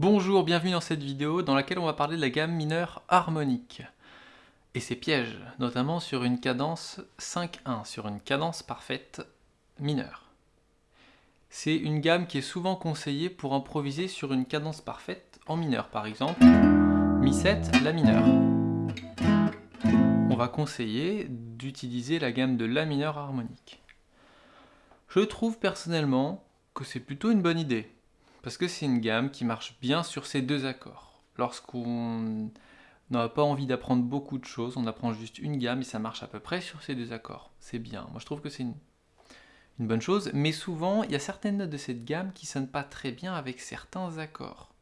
Bonjour, bienvenue dans cette vidéo dans laquelle on va parler de la gamme mineure harmonique et ses pièges, notamment sur une cadence 5-1, sur une cadence parfaite mineure. C'est une gamme qui est souvent conseillée pour improviser sur une cadence parfaite en mineur, par exemple Mi7, La mineur. On va conseiller d'utiliser la gamme de La mineur harmonique. Je trouve personnellement que c'est plutôt une bonne idée parce que c'est une gamme qui marche bien sur ces deux accords. Lorsqu'on n'a pas envie d'apprendre beaucoup de choses, on apprend juste une gamme et ça marche à peu près sur ces deux accords. C'est bien, moi je trouve que c'est une, bonne chose, mais souvent il y a certaines notes de cette gamme qui sonnent pas très bien avec certains accords.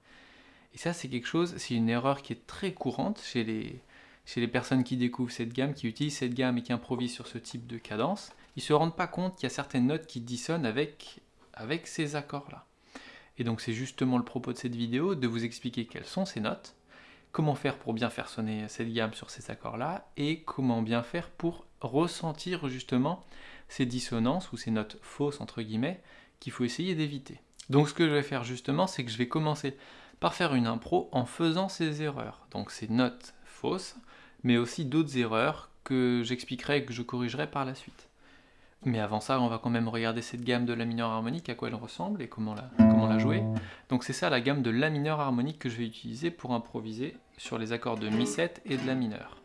Et ça c'est quelque chose, c'est une erreur qui est très courante chez les, personnes qui découvrent cette gamme, qui utilisent cette gamme et qui improvisent sur ce type de cadence. Ils se rendent pas compte qu'il y a certaines notes qui dissonnent avec ces accords-là. Et donc c'est justement le propos de cette vidéo, de vous expliquer quelles sont ces notes, comment faire pour bien faire sonner cette gamme sur ces accords-là, et comment bien faire pour ressentir justement ces dissonances ou ces notes fausses entre guillemets qu'il faut essayer d'éviter. Donc ce que je vais faire justement, c'est que je vais commencer par faire une impro en faisant ces erreurs. Donc ces notes fausses, mais aussi d'autres erreurs que j'expliquerai et que je corrigerai par la suite. Mais avant ça, on va quand même regarder cette gamme de La mineur harmonique, à quoi elle ressemble et comment la, jouer. Donc c'est ça la gamme de La mineur harmonique que je vais utiliser pour improviser sur les accords de Mi7 et de La mineur.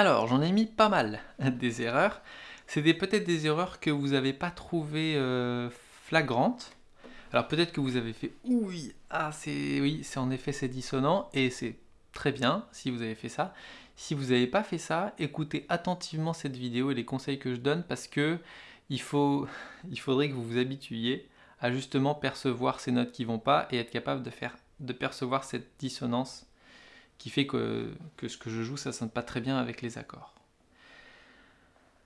Alors, j'en ai mis pas mal des erreurs. C'est peut-être des erreurs que vous n'avez pas trouvées euh, flagrantes. Alors peut-être que vous avez fait « oui, ah c'est oui, c'est en effet c'est dissonant » et c'est très bien si vous avez fait ça. Si vous n'avez pas fait ça, écoutez attentivement cette vidéo et les conseils que je donne parce que il, faut, il faudrait que vous vous habituiez à justement percevoir ces notes qui vont pas et être capable de, faire, de percevoir cette dissonance qui fait que, ce que je joue, ça sonne pas très bien avec les accords.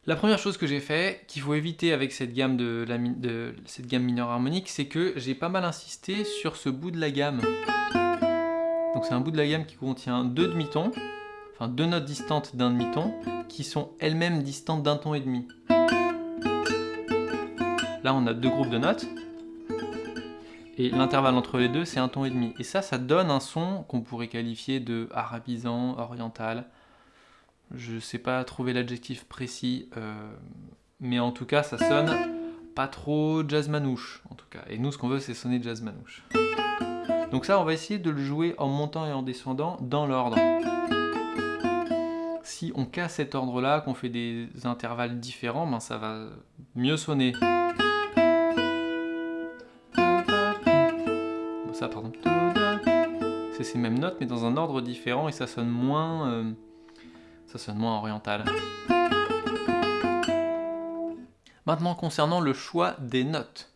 La première chose que j'ai fait, qu'il faut éviter avec cette gamme, de cette gamme mineure harmonique, c'est que j'ai pas mal insisté sur ce bout de la gamme. Donc c'est un bout de la gamme qui contient deux demi-tons, enfin deux notes distantes d'un demi-ton, qui sont elles-mêmes distantes d'un ton et demi. Là on a deux groupes de notes, et l'intervalle entre les deux, c'est un ton et demi. Et ça, ça donne un son qu'on pourrait qualifier de arabisant, oriental. Je sais pas trouver l'adjectif précis, euh, mais en tout cas, ça sonne pas trop jazz manouche, en tout cas. Et nous, ce qu'on veut, c'est sonner jazz manouche. Donc ça, on va essayer de le jouer en montant et en descendant dans l'ordre. Si on casse cet ordre-là, qu'on fait des intervalles différents, ben ça va mieux sonner. C'est ces mêmes notes mais dans un ordre différent et ça sonne moins, euh, ça sonne moins oriental. Maintenant concernant le choix des notes.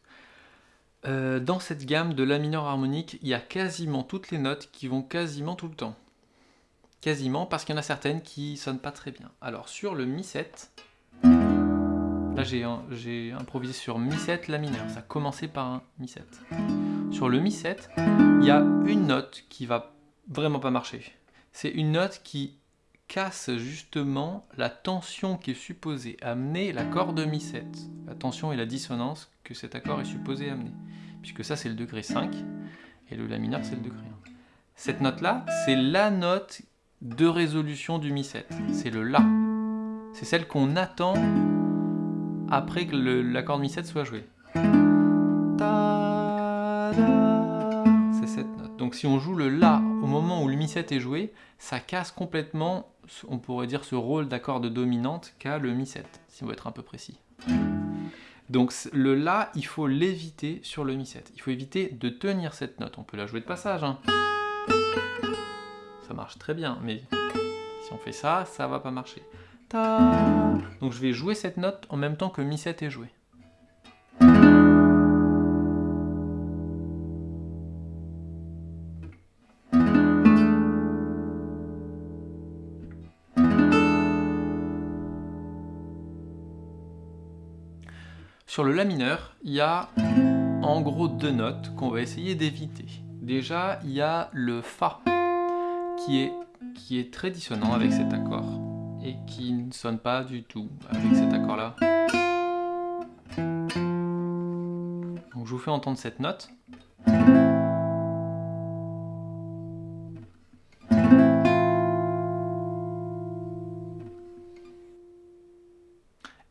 Euh, dans cette gamme de La mineur harmonique, il y a quasiment toutes les notes qui vont quasiment tout le temps. Quasiment, parce qu'il y en a certaines qui sonnent pas très bien. Alors sur le Mi7, là j'ai improvisé sur Mi7, La mineur, ça a commencé par un Mi7 sur le Mi7, il y a une note qui va vraiment pas marcher. C'est une note qui casse justement la tension qui est supposée amener l'accord de Mi7. La tension et la dissonance que cet accord est supposé amener. Puisque ça c'est le degré 5 et le La mineur c'est le degré 1. Cette note-là, c'est la note de résolution du Mi7. C'est le La. C'est celle qu'on attend après que l'accord de Mi7 soit joué. Donc si on joue le La au moment où le Mi7 est joué, ça casse complètement on pourrait dire, ce rôle d'accord de dominante qu'a le Mi7, si on veut être un peu précis. Donc le La, il faut l'éviter sur le Mi7. Il faut éviter de tenir cette note. On peut la jouer de passage. Hein. Ça marche très bien, mais si on fait ça, ça va pas marcher. Donc je vais jouer cette note en même temps que Mi7 est joué. Sur le La mineur, il y a en gros deux notes qu'on va essayer d'éviter. Déjà, il y a le Fa, qui est, qui est très dissonant avec cet accord, et qui ne sonne pas du tout avec cet accord-là. Donc je vous fais entendre cette note.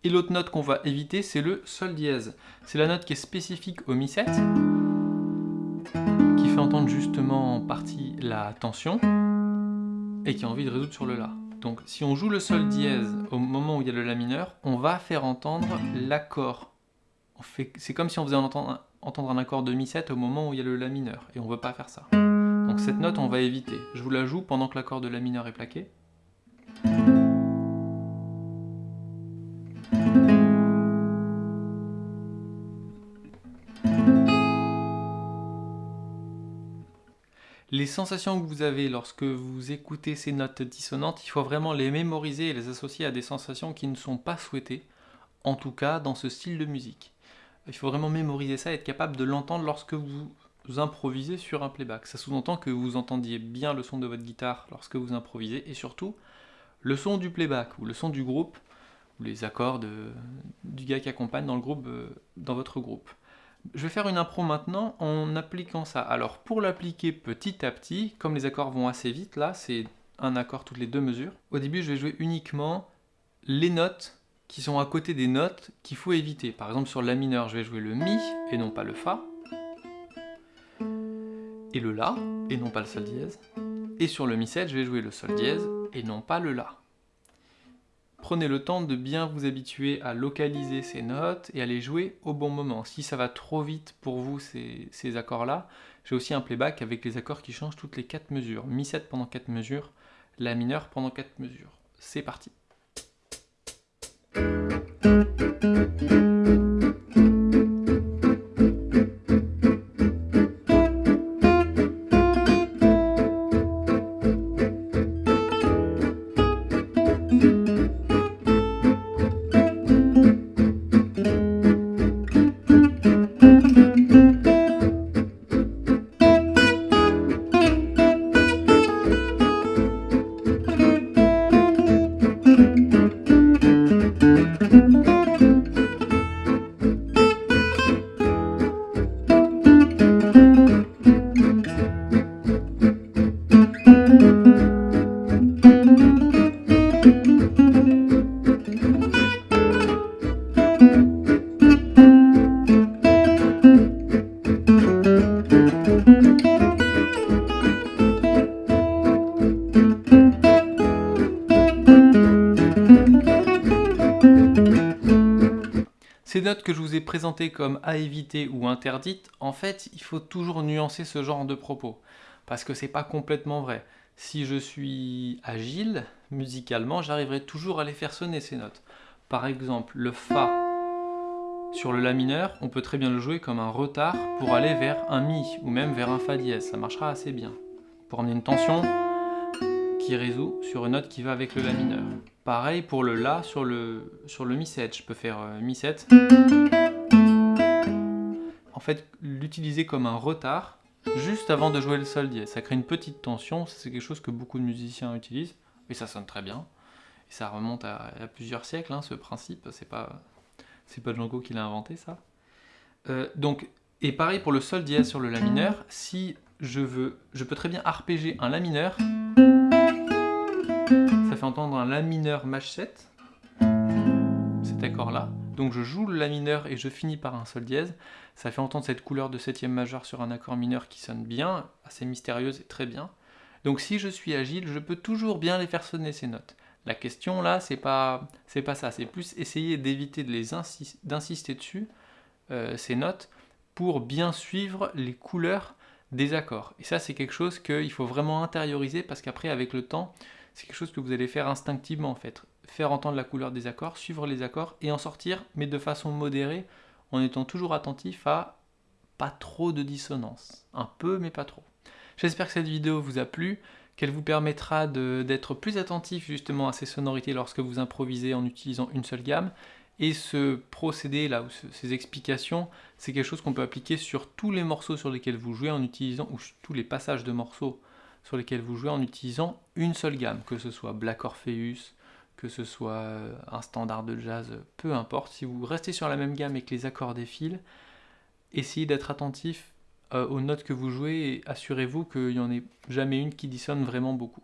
Et l'autre note qu'on va éviter, c'est le Sol dièse. C'est la note qui est spécifique au Mi7, qui fait entendre justement en partie la tension, et qui a envie de résoudre sur le La. Donc si on joue le Sol dièse au moment où il y a le La mineur, on va faire entendre l'accord. C'est comme si on faisait entendre, entendre un accord de Mi7 au moment où il y a le La mineur, et on ne veut pas faire ça. Donc cette note, on va éviter. Je vous la joue pendant que l'accord de La mineur est plaqué. Les sensations que vous avez lorsque vous écoutez ces notes dissonantes, il faut vraiment les mémoriser et les associer à des sensations qui ne sont pas souhaitées, en tout cas dans ce style de musique. Il faut vraiment mémoriser ça et être capable de l'entendre lorsque vous improvisez sur un playback. Ça sous-entend que vous entendiez bien le son de votre guitare lorsque vous improvisez et surtout le son du playback ou le son du groupe ou les accords du gars qui accompagne dans, euh, dans votre groupe. Je vais faire une impro maintenant en appliquant ça. Alors pour l'appliquer petit à petit, comme les accords vont assez vite, là c'est un accord toutes les deux mesures, au début je vais jouer uniquement les notes qui sont à côté des notes qu'il faut éviter. Par exemple sur la mineur, je vais jouer le Mi et non pas le Fa, et le La et non pas le Sol dièse, et sur le Mi 7, je vais jouer le Sol dièse et non pas le La. Prenez le temps de bien vous habituer à localiser ces notes et à les jouer au bon moment. Si ça va trop vite pour vous ces, ces accords-là, j'ai aussi un playback avec les accords qui changent toutes les 4 mesures. Mi 7 pendant 4 mesures, La mineur pendant 4 mesures. C'est parti je vous ai présentées comme à éviter ou interdites, en fait, il faut toujours nuancer ce genre de propos. Parce que c'est pas complètement vrai. Si je suis agile, musicalement, j'arriverai toujours à les faire sonner ces notes. Par exemple, le Fa sur le La mineur, on peut très bien le jouer comme un retard pour aller vers un Mi ou même vers un Fa dièse. Ça marchera assez bien. Pour amener une tension qui résout sur une note qui va avec le La mineur. Pareil pour le La sur le, sur le Mi 7. Je peux faire euh, Mi 7. En fait, l'utiliser comme un retard juste avant de jouer le Sol dièse. Ça crée une petite tension. C'est quelque chose que beaucoup de musiciens utilisent. Et ça sonne très bien. Et ça remonte à, plusieurs siècles, hein, ce principe. C'est pas, pas Django qui l'a inventé, ça. Euh, donc, et pareil pour le Sol dièse sur le La mineur. Si je veux, je peux très bien arpéger un La mineur entendre un La mineur Maj 7, cet accord-là. Donc je joue le La mineur et je finis par un Sol dièse. Ça fait entendre cette couleur de septième majeur sur un accord mineur qui sonne bien, assez mystérieuse et très bien. Donc si je suis agile, je peux toujours bien les faire sonner ces notes. La question là, c'est pas, c'est pas ça, c'est plus essayer d'éviter d'insister dessus, euh, ces notes, pour bien suivre les couleurs des accords. Et ça, c'est quelque chose qu'il faut vraiment intérioriser parce qu'après, avec le temps, c'est quelque chose que vous allez faire instinctivement en fait. Faire entendre la couleur des accords, suivre les accords et en sortir, mais de façon modérée, en étant toujours attentif à pas trop de dissonance. Un peu, mais pas trop. J'espère que cette vidéo vous a plu, qu'elle vous permettra d'être plus attentif justement à ces sonorités lorsque vous improvisez en utilisant une seule gamme. Et ce procédé là, ou ces explications, c'est quelque chose qu'on peut appliquer sur tous les morceaux sur lesquels vous jouez en utilisant, ou tous les passages de morceaux sur lesquels vous jouez en utilisant une seule gamme, que ce soit Black Orpheus, que ce soit euh, un standard de jazz, peu importe. Si vous restez sur la même gamme et que les accords défilent, essayez d'être attentif euh, aux notes que vous jouez et assurez-vous qu'il n'y en ait jamais une qui dissonne vraiment beaucoup.